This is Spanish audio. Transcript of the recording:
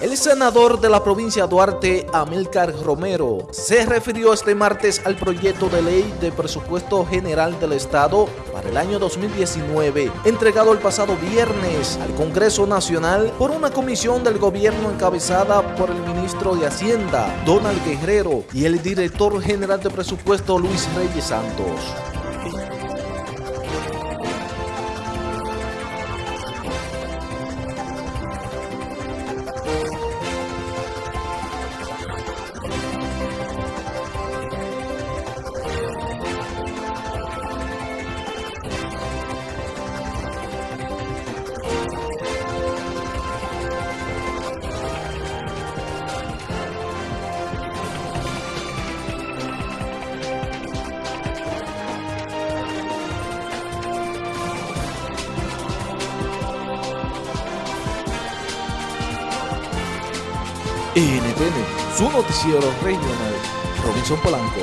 El senador de la provincia Duarte, Amílcar Romero, se refirió este martes al proyecto de ley de presupuesto general del Estado para el año 2019, entregado el pasado viernes al Congreso Nacional por una comisión del gobierno encabezada por el ministro de Hacienda, Donald Guerrero, y el director general de presupuesto, Luis Reyes Santos. NTN, su noticiero regional, Robinson Polanco.